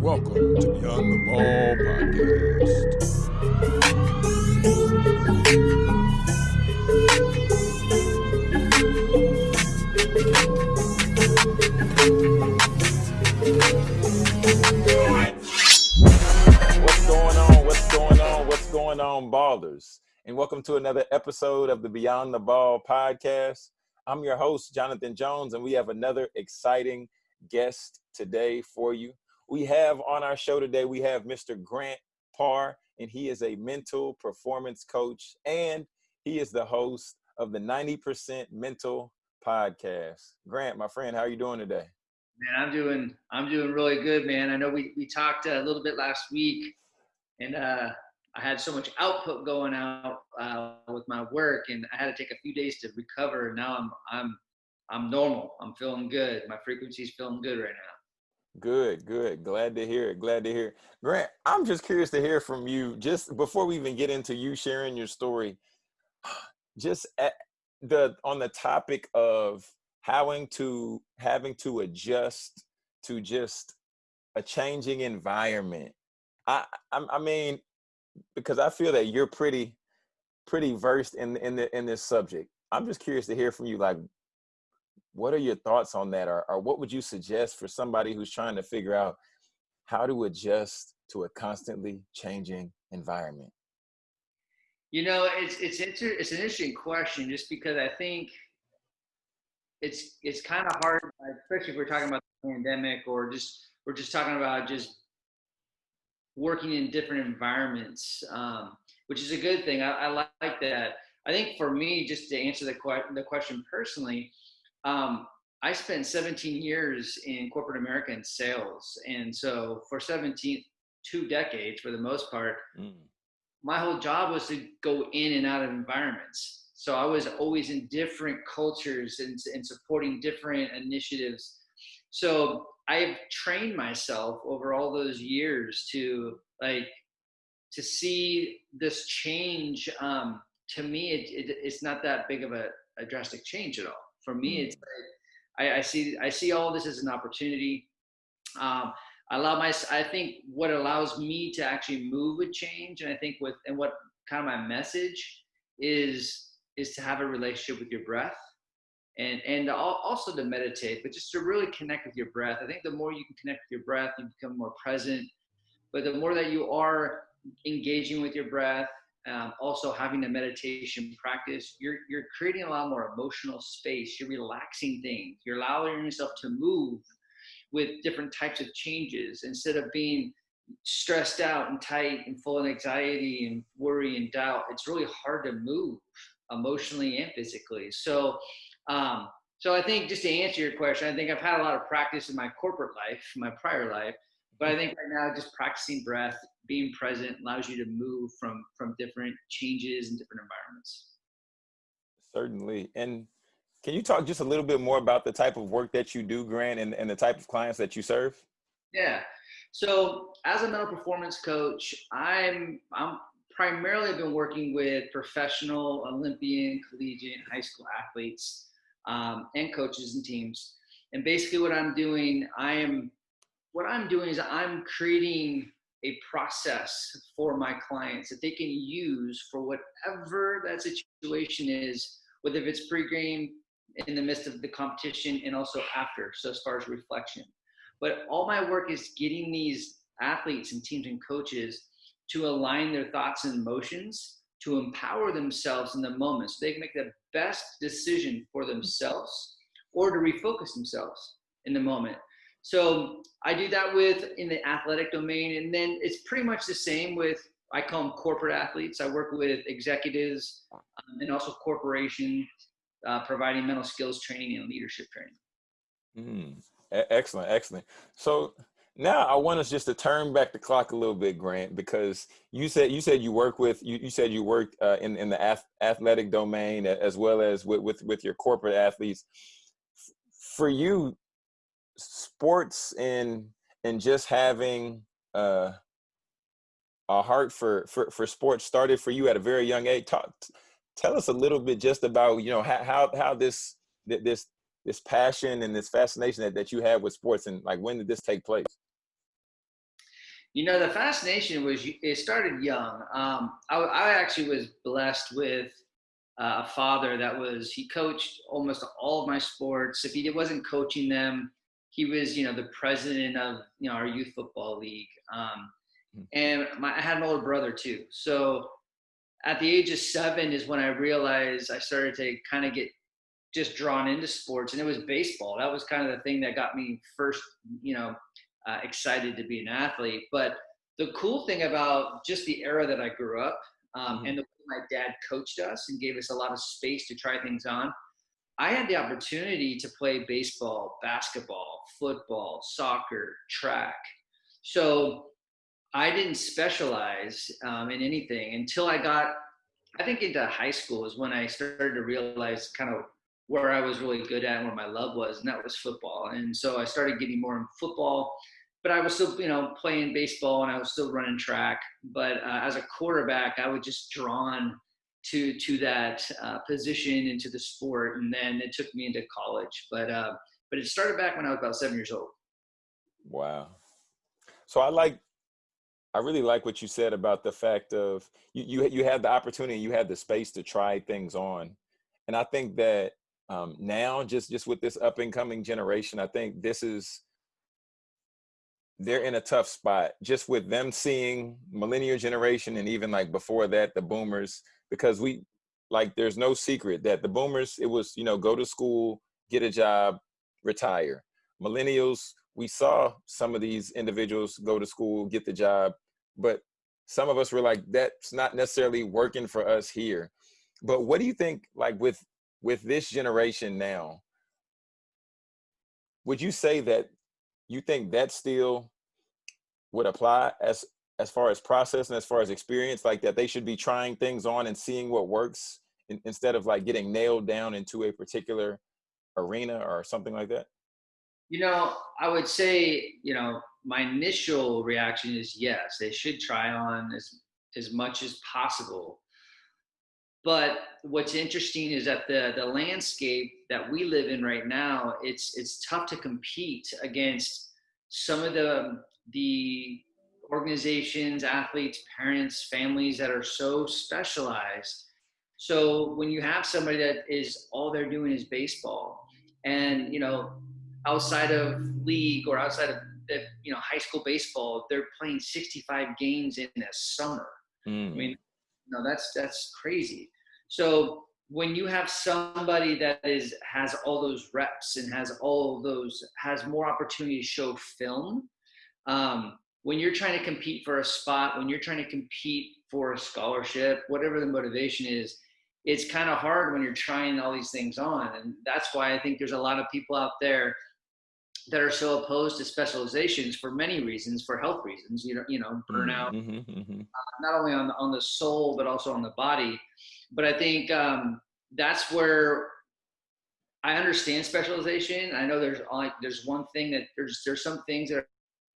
Welcome to Beyond the Ball podcast. What's going on? What's going on? What's going on, ballers? And welcome to another episode of the Beyond the Ball podcast. I'm your host, Jonathan Jones, and we have another exciting guest today for you. We have on our show today, we have Mr. Grant Parr, and he is a mental performance coach, and he is the host of the 90% Mental podcast. Grant, my friend, how are you doing today? Man, I'm doing I'm doing really good, man. I know we we talked a little bit last week, and uh, I had so much output going out uh, with my work, and I had to take a few days to recover. Now I'm I'm I'm normal. I'm feeling good. My frequency's feeling good right now. Good, good. Glad to hear it. Glad to hear it. Grant, I'm just curious to hear from you. Just before we even get into you sharing your story, just at the on the topic of having to having to adjust to just a changing environment. I I, I mean, because I feel that you're pretty pretty versed in in the in this subject. I'm just curious to hear from you. Like, what are your thoughts on that, or or what would you suggest for somebody who's trying to figure out how to adjust to a constantly changing environment? You know, it's it's inter- it's an interesting question, just because I think it's it's kind of hard, especially if we're talking about the pandemic or just we're just talking about just working in different environments, um, which is a good thing. I, I, like that. I think for me, just to answer the, que- the question personally, um, I spent 17 years in corporate America in sales. And so for 17, two decades for the most part, mm. my whole job was to go in and out of environments. So I was always in different cultures and, and supporting different initiatives. So I've trained myself over all those years to like to see this change. Um, to me, it, it, it's not that big of a, a, drastic change at all. For me, it's I, I, see I see all this as an opportunity. Um, I allow my I think what allows me to actually move with change, and I think with and what kind of my message is is to have a relationship with your breath and and also to meditate but just to really connect with your breath i think the more you can connect with your breath you become more present but the more that you are engaging with your breath um, also having a meditation practice you're you're creating a lot more emotional space. You're relaxing things. You're allowing yourself to move with different types of changes instead of being stressed out and tight and full of anxiety and worry and doubt. It's really hard to move emotionally and physically. So, um, so I think just to answer your question, I think I've had a lot of practice in my corporate life, my prior life, but I think right now just practicing breath, being present allows you to move from from different changes and different environments. Certainly. And can you talk just a little bit more about the type of work that you do, Grant, and, and the type of clients that you serve? Yeah. So as a mental performance coach, I'm I'm primarily been working with professional, Olympian, collegiate, high school athletes um, and coaches and teams. And basically, what I'm doing, I am what I'm doing is I'm creating a process for my clients that they can use for whatever that situation is, whether it's pre-game, in the midst of the competition, and also after. So as far as reflection, but all my work is getting these athletes and teams and coaches to align their thoughts and emotions to empower themselves in the moment so they can make the best decision for themselves or to refocus themselves in the moment. So I do that with in the athletic domain, and then it's pretty much the same with I call them corporate athletes. I work with executives um, and also corporations, uh, providing mental skills training and leadership training. Mm, excellent, excellent. So now I want us just to turn back the clock a little bit, Grant, because you said you said you work with you, you said you worked uh, in in the ath- athletic domain as well as with, with with your corporate athletes. For you, sports and and just having uh, a heart for, for for sports started for you at a very young age. Talk, tell us a little bit just about you know how how, how this this this passion and this fascination that, that you have with sports and like when did this take place You know, the fascination was it started young. Um, I, I actually was blessed with uh, a father that was he coached almost all of my sports. If he wasn't coaching them, he was you know the president of you know our youth football league. Um, hmm. and my, I had an older brother too. So at the age of seven is when I realized I started to kind of get just drawn into sports, and it was baseball. That was kind of the thing that got me first, you know, uh, excited to be an athlete. But the cool thing about just the era that I grew up um, mm-hmm. and the way my dad coached us and gave us a lot of space to try things on, I had the opportunity to play baseball, basketball, football, soccer, track. So I didn't specialize um, in anything until I got, I think, into high school is when I started to realize kind of where I was really good at and where my love was, and that was football. And so I started getting more in football, but I was still, you know, playing baseball and I was still running track. But uh, as a quarterback, I was just drawn to to that uh, position into the sport, and then it took me into college. But uh, but it started back when I was about seven years old. Wow. So I like I really like what you said about the fact of you you you had the opportunity, you had the space to try things on, and I think that um, now just just with this up and coming generation, I think this is they're in a tough spot just with them seeing millennial generation and even like before that the boomers because we like there's no secret that the boomers it was you know go to school get a job retire millennials we saw some of these individuals go to school, get the job, but some of us were like, that's not necessarily working for us here. But what do you think, like with with this generation now? Would you say that you think that still would apply as as far as process and as far as experience, like that they should be trying things on and seeing what works in, instead of like getting nailed down into a particular arena or something like that? You know, I would say, you know, my initial reaction is yes, they should try on as as much as possible. But what's interesting is that the the landscape that we live in right now, it's it's tough to compete against some of the the organizations, athletes, parents, families that are so specialized. So when you have somebody that is all they're doing is baseball, and you know outside of league or outside of the, you know high school baseball, they're playing 65 games in a summer. Mm. I mean, no, that's that's crazy. So when you have somebody that is has all those reps and has all those has more opportunity to show film, um, when you're trying to compete for a spot, when you're trying to compete for a scholarship, whatever the motivation is, it's kind of hard when you're trying all these things on. And that's why I think there's a lot of people out there that are so opposed to specializations for many reasons, for health reasons. You know, you know, burnout, mm-hmm, mm-hmm. Uh, not only on the, on the soul but also on the body. But I think um, that's where I understand specialization. I know there's like there's one thing that there's there's some things that are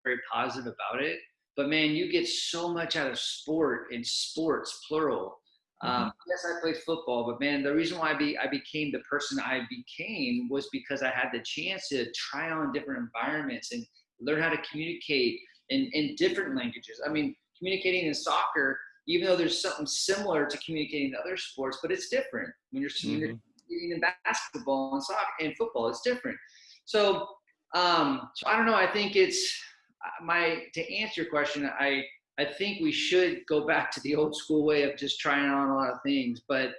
very positive about it, but man, you get so much out of sport and sports plural Mm-hmm. Um, yes, I played football, but man, the reason why I, be, I became the person I became was because I had the chance to try on different environments and learn how to communicate in, in different languages. I mean, communicating in soccer, even though there's something similar to communicating in other sports, but it's different when you're mm-hmm. communicating in basketball and soccer and football. It's different. So, um, so I don't know. I think it's my to answer your question. I I think we should go back to the old school way of just trying on a lot of things. But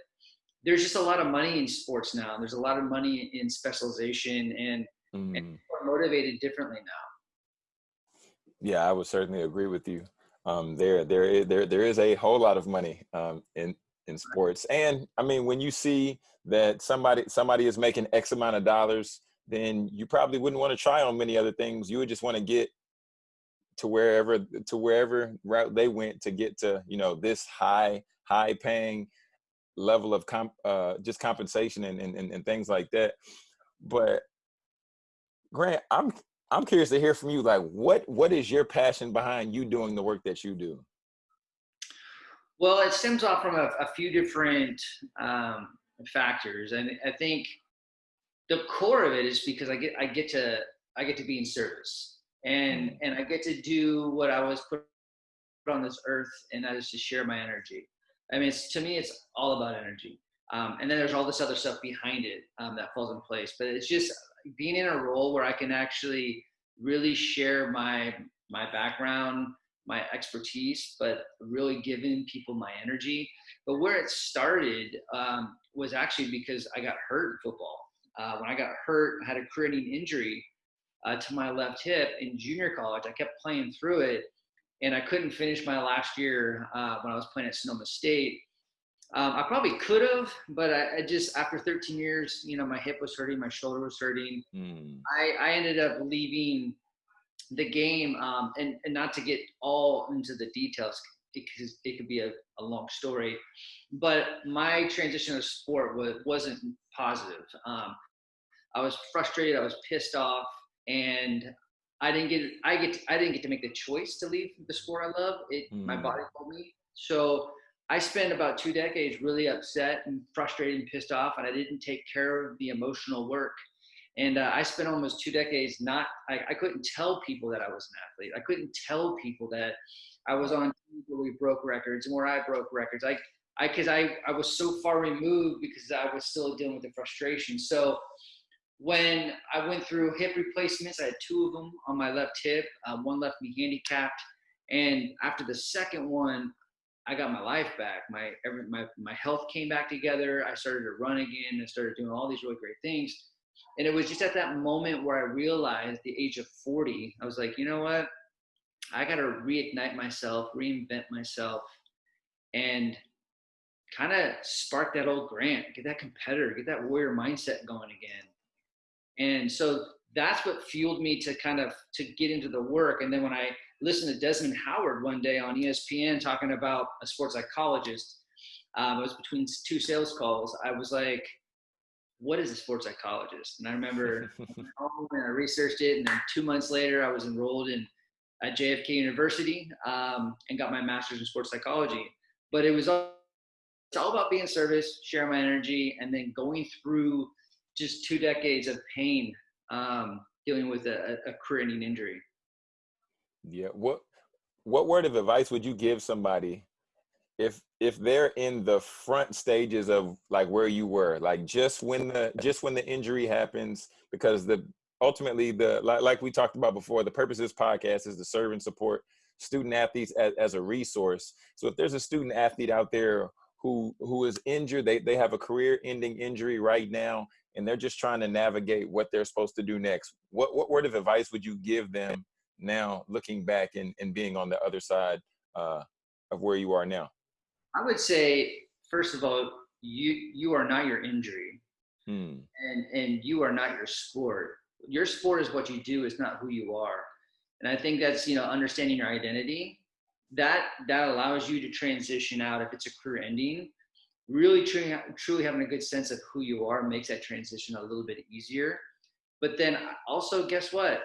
there's just a lot of money in sports now. There's a lot of money in specialization, and, mm. and are motivated differently now. Yeah, I would certainly agree with you. Um, there, there, is, there, there is a whole lot of money um, in in sports, and I mean, when you see that somebody somebody is making X amount of dollars, then you probably wouldn't want to try on many other things. You would just want to get to wherever to wherever route they went to get to you know this high high paying level of comp uh just compensation and, and and things like that. But grant i'm i'm curious to hear from you like what what is your passion behind you doing the work that you do? Well it stems off from a, a few different um factors and i think the core of it is because i get i get to i get to be in service and and I get to do what I was put on this earth, and that is to share my energy. I mean, it's, to me, it's all about energy. Um, and then there's all this other stuff behind it um, that falls in place. But it's just being in a role where I can actually really share my my background, my expertise, but really giving people my energy. But where it started um, was actually because I got hurt in football. Uh, when I got hurt, I had a career-ending injury uh, to my left hip in junior college. I kept playing through it, and I couldn't finish my last year uh, when I was playing at Sonoma State. Um, I probably could have, but I, I, just after 13 years, you know, my hip was hurting, my shoulder was hurting. Mm. I, I ended up leaving the game, um, and, and not to get all into the details because it could be a, a long story, but my transition of sport was, wasn't positive. Um, I was frustrated. I was pissed off, and I didn't get I get I didn't get to make the choice to leave the sport I love. It mm. my hmm. body told me. So I spent about two decades really upset and frustrated and pissed off, and I didn't take care of the emotional work. And uh, I spent almost two decades not. I, I couldn't tell people that I was an athlete. I couldn't tell people that I was on where we broke records and where I broke records. I I because I I was so far removed because I was still dealing with the frustration. So when I went through hip replacements, I had two of them on my left hip. Um, one left me handicapped, and after the second one, I got my life back. My every, my my health came back together. I started to run again. I started doing all these really great things, and it was just at that moment where I realized, the age of 40, I was like, you know what? I got to reignite myself, reinvent myself, and kind of spark that old Grant, get that competitor, get that warrior mindset going again and so that's what fueled me to kind of to get into the work. And then when I listened to Desmond Howard one day on ESPN talking about a sports psychologist, um, it was between two sales calls. I was like, what is a sports psychologist? And I remember and I researched it, and then two months later, I was enrolled in at JFK University um, and got my master's in sports psychology. But it was all, it's all about being service, sharing my energy, and then going through just two decades of pain um, dealing with a, a career-ending injury. Yeah. What what word of advice would you give somebody if if they're in the front stages of like where you were, like just when the just when the injury happens, because the ultimately the like, like we talked about before, the purpose of this podcast is to serve and support student athletes as, as a resource. So if there's a student athlete out there who who is injured, they they have a career ending injury right now and they're just trying to navigate what they're supposed to do next. What, what word of advice would you give them now, looking back and, and being on the other side uh, of where you are now? I would say, first of all, you you are not your injury, hmm. and and you are not your sport. Your sport is what you do; it's not who you are. And I think that's you know understanding your identity. That that allows you to transition out if it's a career ending really truly, truly having a good sense of who you are makes that transition a little bit easier. But then also, guess what?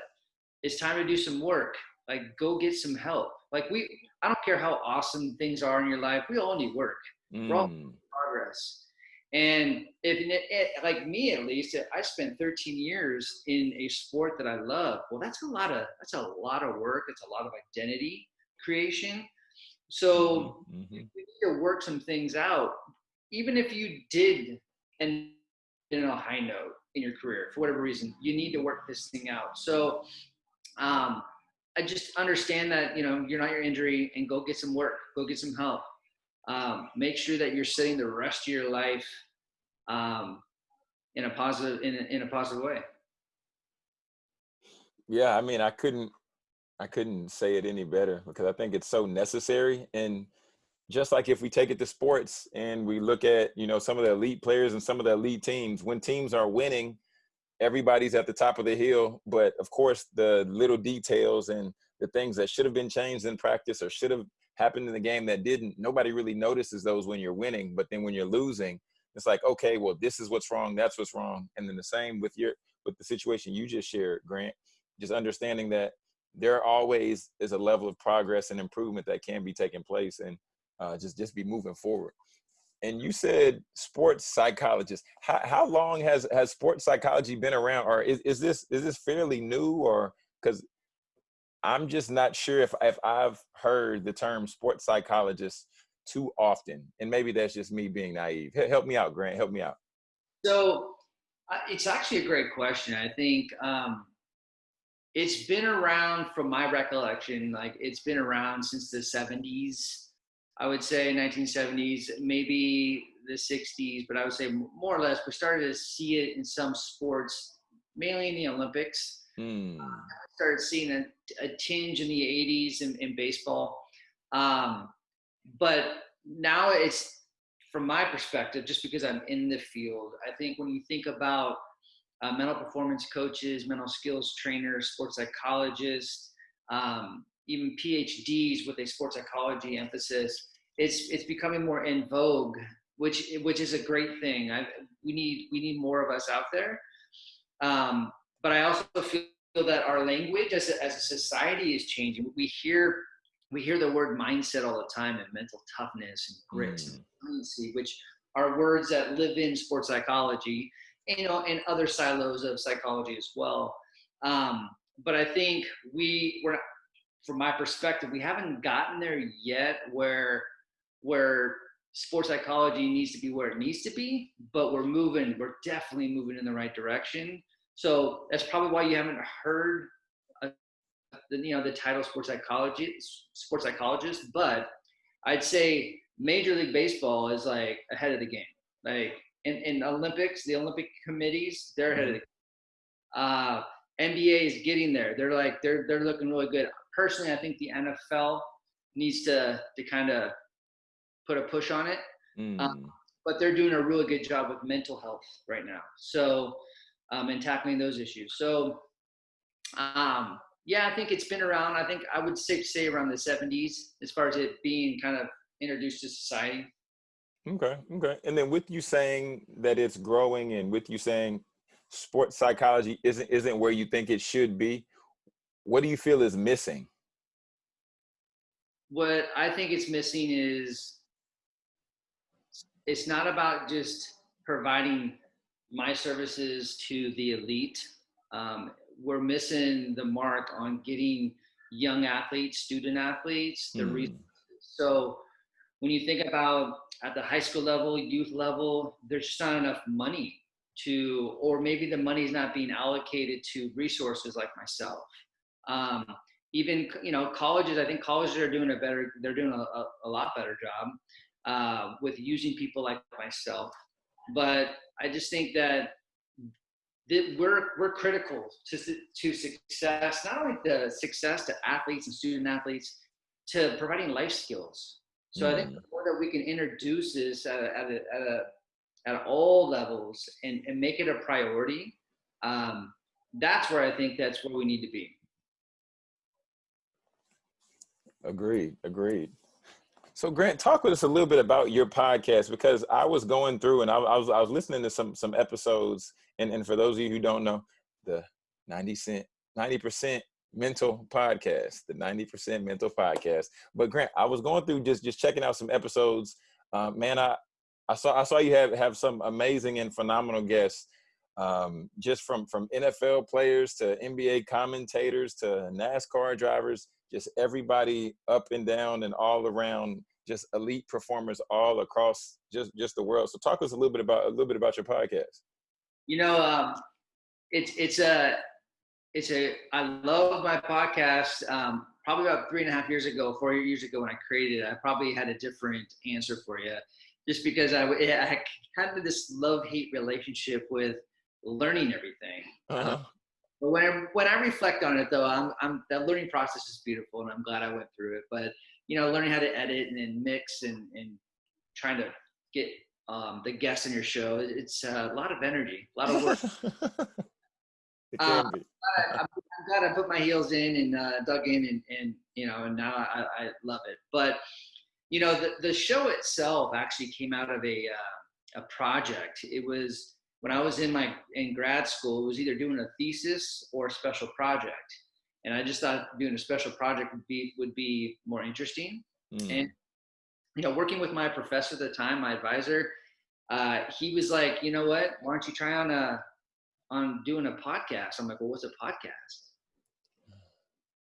It's time to do some work. Like, go get some help. Like, we, I don't care how awesome things are in your life. We all need work. Mm. We're all mm. progress. And if it, it, like me at least, I spent 13 years in a sport that I love. Well, that's a lot of that's a lot of work. It's a lot of identity creation. So mm-hmm. we need to work some things out even if you did end in a high note in your career for whatever reason, you need to work this thing out. So um, I just understand that you know you're not your injury, and go get some work, go get some help. Um, make sure that you're setting the rest of your life um, in a positive in a, in a positive way. Yeah, I mean, I couldn't I couldn't say it any better because I think it's so necessary and just like if we take it to sports and we look at you know some of the elite players and some of the elite teams when teams are winning everybody's at the top of the hill. But of course the little details and the things that should have been changed in practice or should have happened in the game that didn't nobody really notices those when you're winning. But then when you're losing it's like okay well this is what's wrong that's what's wrong. And then the same with your with the situation you just shared grant just understanding that there always is a level of progress and improvement that can be taking place. And uh, just just be moving forward. And you said sports psychologist. How, how long has has sports psychology been around, or is, is this is this fairly new, or because I'm just not sure if if I've heard the term sports psychologist too often, and maybe that's just me being naive. Help me out, Grant. Help me out. So it's actually a great question. I think um, it's been around from my recollection, like it's been around since the 70s. I would say 1970s, maybe the 60s, but I would say more or less we started to see it in some sports, mainly in the Olympics. Hmm. I started seeing a, a tinge in the 80s in, in baseball. Um, but now it's from my perspective, just because I'm in the field, I think when you think about uh, mental performance coaches, mental skills trainers, sports psychologists, um, even PhDs with a sports psychology emphasis, it's it's becoming more in vogue, which which is a great thing. I, we need we need more of us out there. Um, but I also feel that our language as a, as a society is changing. We hear we hear the word mindset all the time and mental toughness and grit mm. and resiliency, which are words that live in sports psychology, you know, and other silos of psychology as well. Um, but I think we were, from my perspective, we haven't gotten there yet where where sports psychology needs to be where it needs to be, but we're moving, we're definitely moving in the right direction. So that's probably why you haven't heard the you know the title sports psychology sports psychologist, but I'd say Major League Baseball is like ahead of the game. Like in, in Olympics, the Olympic committees, they're ahead of the game. Uh, NBA is getting there. They're like they're they're looking really good. Personally, I think the NFL needs to to kind of put a push on it. Mm. Um, but they're doing a really good job with mental health right now. So um, and tackling those issues. So um, yeah, I think it's been around. I think I would say say around the 70s as far as it being kind of introduced to society. Okay, okay. And then with you saying that it's growing and with you saying sports psychology isn't isn't where you think it should be, what do you feel is missing? What I think it's missing is it's not about just providing my services to the elite. Um, we're missing the mark on getting young athletes, student athletes, the mm. resources. So when you think about at the high school level, youth level, there's just not enough money to, or maybe the money is not being allocated to resources like myself. Um, even you know colleges, I think colleges are doing a better, they're doing a, a, a lot better job uh, with using people like myself. But I just think that that we're we're critical to to success, not only the success to athletes and student athletes, to providing life skills. So mm. I think mm. the more that we can introduce this at a, at a, at, a, at all levels and, and make it a priority, um, that's where I think that's where we need to be. Agreed. Agreed. So Grant, talk with us a little bit about your podcast because I was going through and I, I was I was listening to some some episodes and, and for those of you who don't know, the 90 cent, 90% mental podcast, the 90% mental podcast. But Grant, I was going through just just checking out some episodes. Uh, man, I I saw I saw you have have some amazing and phenomenal guests. Um, just from from NFL players to NBA commentators to NASCAR drivers, just everybody up and down and all around, just elite performers all across just just the world. So talk us a little bit about a little bit about your podcast. You know, um, it's it's a it's a I love my podcast. Um, probably about three and a half years ago, four years ago when I created it, I probably had a different answer for you, just because I, I had this love hate relationship with learning everything. Uh-huh. But when I, when I reflect on it, though, I'm, I'm that learning process is beautiful, and I'm glad I went through it. But you know, learning how to edit and, and mix and, and trying to get um, the guests in your show. It's a lot of energy, a lot of work. it can be. I'm, I'm, glad I put my heels in and uh, dug in, and, and you know, and now I, I love it. But you know, the the show itself actually came out of a uh, a project. It was when I was in my in grad school. It was either doing a thesis or a special project, and I just thought doing a special project would be would be more interesting. Mm. And you know, working with my professor at the time, my advisor, uh, he was like, you know what? Why don't you try on a on doing a podcast? I'm like, well, what's a podcast?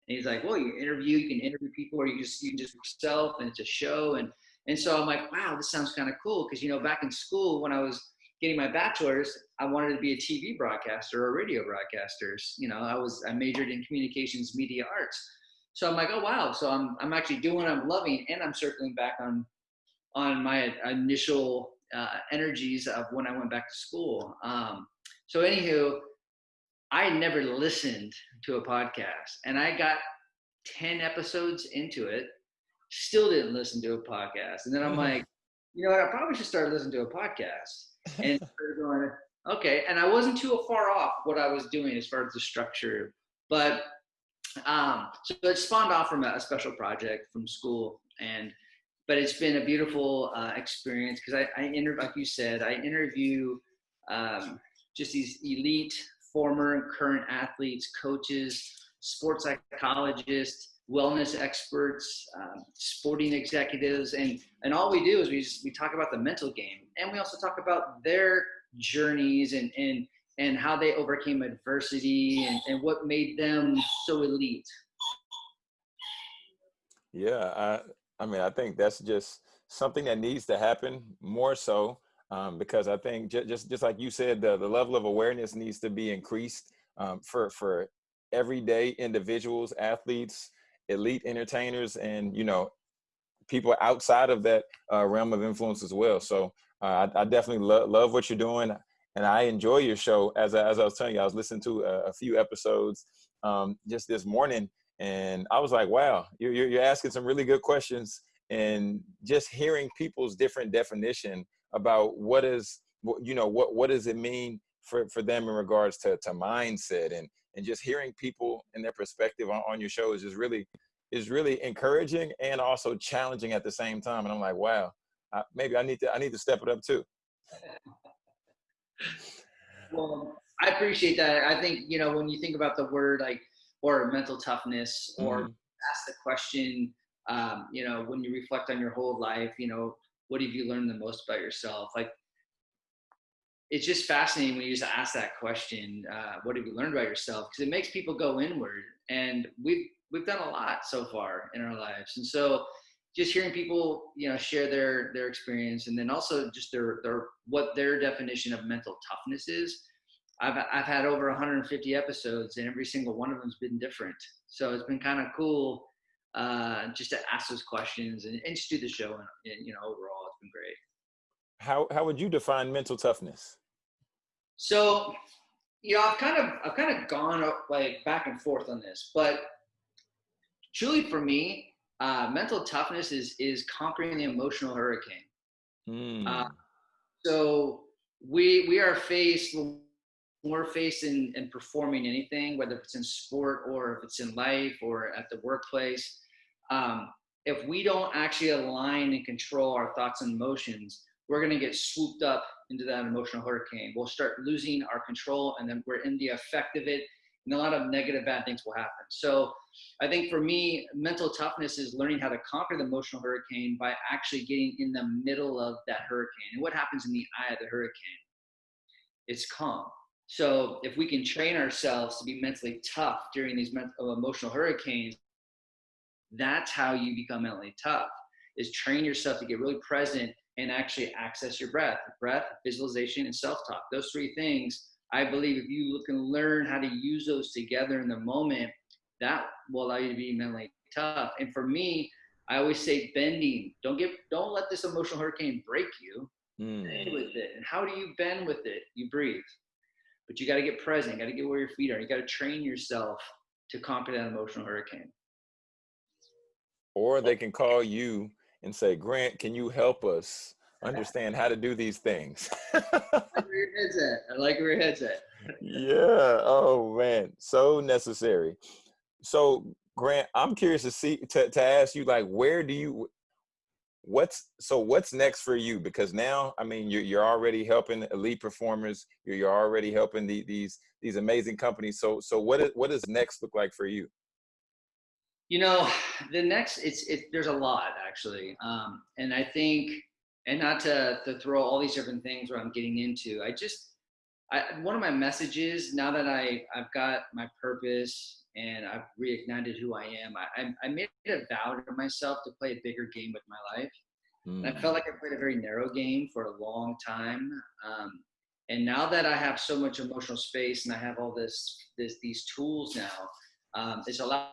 And he's like, well, you interview, you can interview people, or you just you can just yourself, and it's a show. And and so I'm like, wow, this sounds kind of cool because you know, back in school when I was getting my bachelor's, I wanted to be a TV broadcaster or a radio broadcaster. You know, I was I majored in communications media arts. So I'm like, oh wow. So I'm I'm actually doing what I'm loving, and I'm circling back on on my initial uh, energies of when I went back to school. Um, so anywho, I never listened to a podcast, and I got ten episodes into it, still didn't listen to a podcast, and then I'm like, you know what? I probably should start listening to a podcast, and going, okay. And I wasn't too far off what I was doing as far as the structure, but um, so it spawned off from a, a special project from school, and but it's been a beautiful uh, experience because I, I inter- like you said, I interview um, just these elite former and current athletes, coaches, sports psychologists, wellness experts, um, sporting executives, and and all we do is we just we talk about the mental game, and we also talk about their journeys and and and how they overcame adversity and, and what made them so elite. Yeah, I I mean I think that's just something that needs to happen more so um, because I think j- just just like you said, the the level of awareness needs to be increased um, for for everyday individuals, athletes, elite entertainers, and you know people outside of that uh, realm of influence as well. So uh, I, I, definitely lo- love what you're doing, and I enjoy your show. As I, as I was telling you, I was listening to a, a few episodes um, just this morning, and I was like, wow, you're, you're asking some really good questions, and just hearing people's different definition about what is you know what what does it mean for for them in regards to to mindset and and just hearing people and their perspective on, on your show is just really is really encouraging and also challenging at the same time and i'm like wow I, maybe i need to i need to step it up too. Well i appreciate that. I think you know when you think about the word like or mental toughness or mm-hmm. ask the question um, you know when you reflect on your whole life you know what have you learned the most about yourself? Like it's just fascinating when you just ask that question uh, what have you learned about yourself? Because it makes people go inward and we've we've done a lot so far in our lives. And so just hearing people you know share their their experience and then also just their their what their definition of mental toughness is. I've i've had over 150 episodes and every single one of them's been different. So it's been kind of cool uh, just to ask those questions and, and just do the show and, and you know overall it's been great. How how would you define mental toughness? So you know i've kind of i've kind of gone like back and forth on this but truly for me uh, mental toughness is is conquering the emotional hurricane mm. uh, so we we are faced when we're faced in, in performing anything whether it's in sport or if it's in life or at the workplace um, if we don't actually align and control our thoughts and emotions, we're going to get swooped up into that emotional hurricane. We'll start losing our control, and then we're in the effect of it, and a lot of negative bad things will happen. So, I think for me, mental toughness is learning how to conquer the emotional hurricane by actually getting in the middle of that hurricane. And what happens in the eye of the hurricane? It's calm. So, if we can train ourselves to be mentally tough during these mental, uh, emotional hurricanes, that's how you become mentally tough is train yourself to get really present and actually access your breath breath visualization and self-talk those three things i believe if you can learn how to use those together in the moment that will allow you to be mentally tough. And for me i always say bending. Don't get don't let this emotional hurricane break you. Mm. bend with it. And how do you bend with it? You breathe. But you got to get present. You got to get where your feet are. You got to train yourself to conquer that emotional hurricane. Or they can call you and say, Grant, can you help us understand how to do these things? I like where your head's at. I like where your head's at. yeah. Oh man, so necessary. So Grant, I'm curious to see to, to ask you like where do you what's so what's next for you because now i mean you're, you're already helping elite performers you're, you're already helping the, these these amazing companies so so what is, what does next look like for you you know, the next it's it. There's a lot actually, um, and I think, and not to to throw all these different things where I'm getting into. I just, I one of my messages now that I I've got my purpose and I've reignited who I am. I, I, made a vow to myself to play a bigger game with my life. And I Mm. felt like I played a very narrow game for a long time. Um, and now that I have so much emotional space and I have all this, this these tools now, um, it's allowed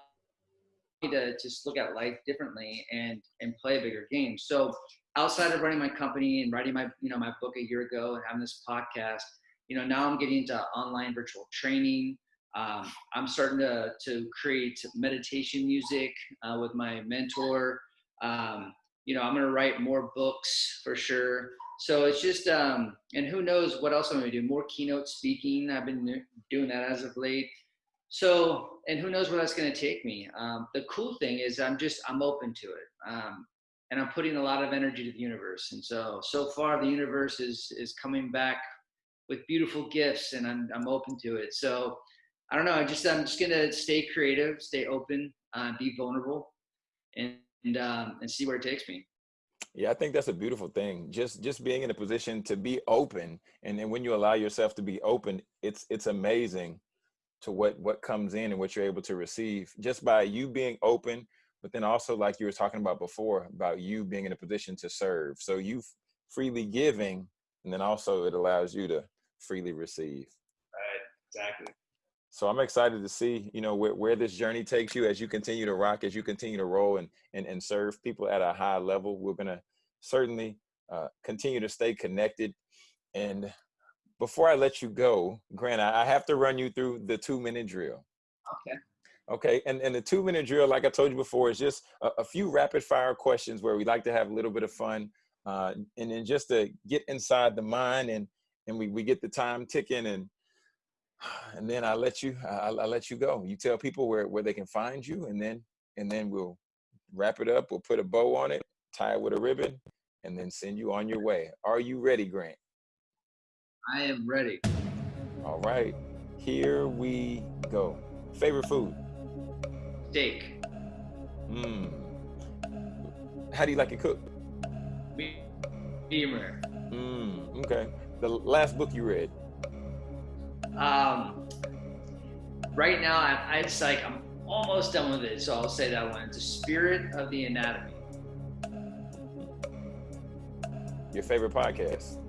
me to just look at life differently and and play a bigger game. So outside of running my company and writing my you know my book a year ago and having this podcast, you know now I'm getting into online virtual training. Um, I'm starting to to create meditation music uh, with my mentor. Um, you know, I'm gonna write more books for sure. So it's just, um, and who knows what else I'm gonna do? More keynote speaking. I've been doing that as of late. So, and who knows where that's gonna take me? Um, the cool thing is, I'm just, I'm open to it, um, and I'm putting a lot of energy to the universe. And so, so far, the universe is is coming back with beautiful gifts, and I'm I'm open to it. So, I don't know. I just, I'm just gonna stay creative, stay open, uh, be vulnerable, and and um, and see where it takes me. Yeah, I think that's a beautiful thing. Just just being in a position to be open, and then when you allow yourself to be open, it's it's amazing to what what comes in and what you're able to receive just by you being open. But then also, like you were talking about before, about you being in a position to serve. So you freely giving, and then also it allows you to freely receive. Right. Exactly. So I'm excited to see, you know, where, where this journey takes you as you continue to rock, as you continue to roll and and, and serve people at a high level. We're gonna certainly uh, continue to stay connected. And before I let you go, Grant, I, I have to run you through the two minute drill. Okay. Okay, and, and the two minute drill, like I told you before, is just a, a few rapid fire questions where we like to have a little bit of fun, uh, and then just to get inside the mind, and and we, we get the time ticking, and and then I let you I, I let you go. You tell people where where they can find you, and then and then we'll wrap it up. We'll put a bow on it, tie it with a ribbon, and then send you on your way. Are you ready, Grant? I am ready. All right, here we go. Favorite food? Steak. Hmm. How do you like it cooked? Medium rare. Hmm. Okay. The last book you read? Um, right now, I, I it's like I'm almost done with it, so I'll say that one. It's the Spirit of the Anatomy. Your favorite podcast?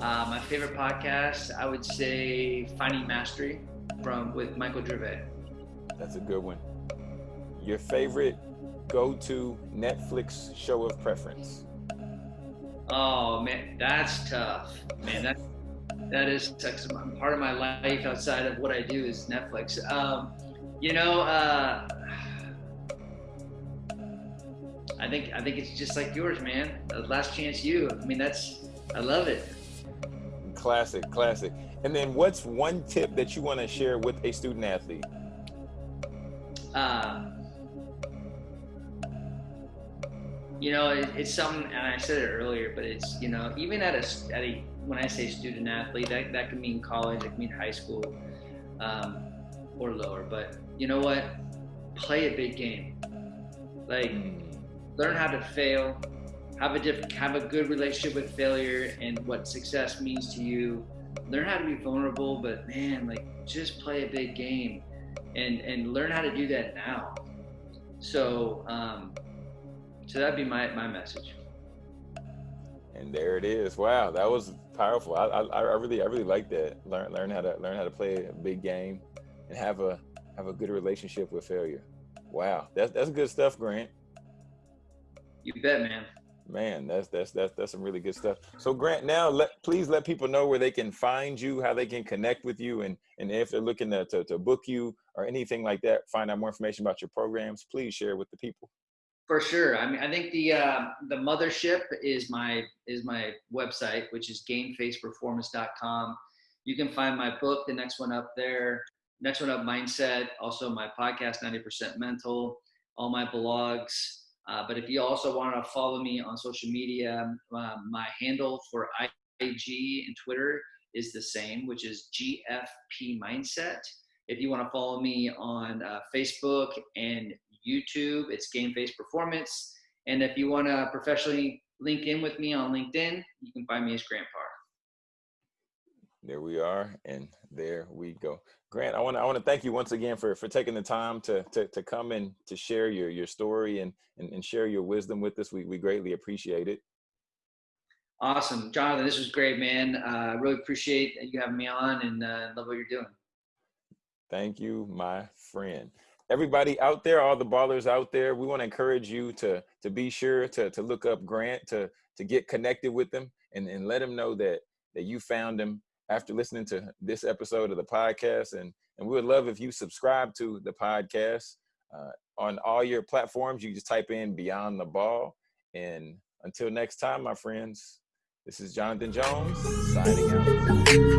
Uh, my favorite podcast, I would say Finding Mastery from with Michael Gervais. That's a good one. Your favorite go-to Netflix show of preference? Oh man, that's tough. Man, that that is part of my life outside of what I do is Netflix. Um, you know, uh, I think I think it's just like yours, man. Last Chance U. I mean, that's I love it. Classic, classic. And then what's one tip that you want to share with a student athlete? Uh, you know, it, it's something, and I said it earlier, but it's you know, even at a at a when I say student athlete, that that can mean college, it can mean high school, um, or lower. But you know what? Play a big game. Like Hmm. learn how to fail. Have a different, have a good relationship with failure and what success means to you. Learn how to be vulnerable, but man, like just play a big game, and and learn how to do that now. So, um, so that'd be my my message. And there it is. Wow, that was powerful. I, I, I really, I really like that. Learn, learn how to learn how to play a big game, and have a have a good relationship with failure. Wow, that's that's good stuff, Grant. You bet, man. Man, that's that's that's that's some really good stuff. So Grant, now let please let people know where they can find you, how they can connect with you, and and if they're looking to to, to book you or anything like that, find out more information about your programs. Please share with the people. For sure. I mean, I think the uh, the mothership is my is my website, which is gamefaceperformance.com. You can find my book, the next one up there, next one up, mindset. Also, my podcast, 90% mental. All my blogs. Uh, but if you also want to follow me on social media, uh, my handle for IG and Twitter is the same, which is GFP Mindset. If you want to follow me on uh, Facebook and YouTube, it's Game Face Performance. And if you want to professionally link in with me on LinkedIn, you can find me as Grant Parr. there we are, and there we go. Grant, I want to I want to thank you once again for for taking the time to to, to come and to share your your story and, and and share your wisdom with us. We we greatly appreciate it. Awesome, Jonathan. This was great, man. I uh, really appreciate you having me on, and uh, love what you're doing. Thank you, my friend. Everybody out there, all the ballers out there, we want to encourage you to to be sure to to look up Grant to to get connected with them and and let him know that that you found him after listening to this episode of the podcast. And, and we would love if you subscribe to the podcast uh, on all your platforms. You just type in Beyond the Ball. And until next time, my friends, this is Jonathan Jones signing out.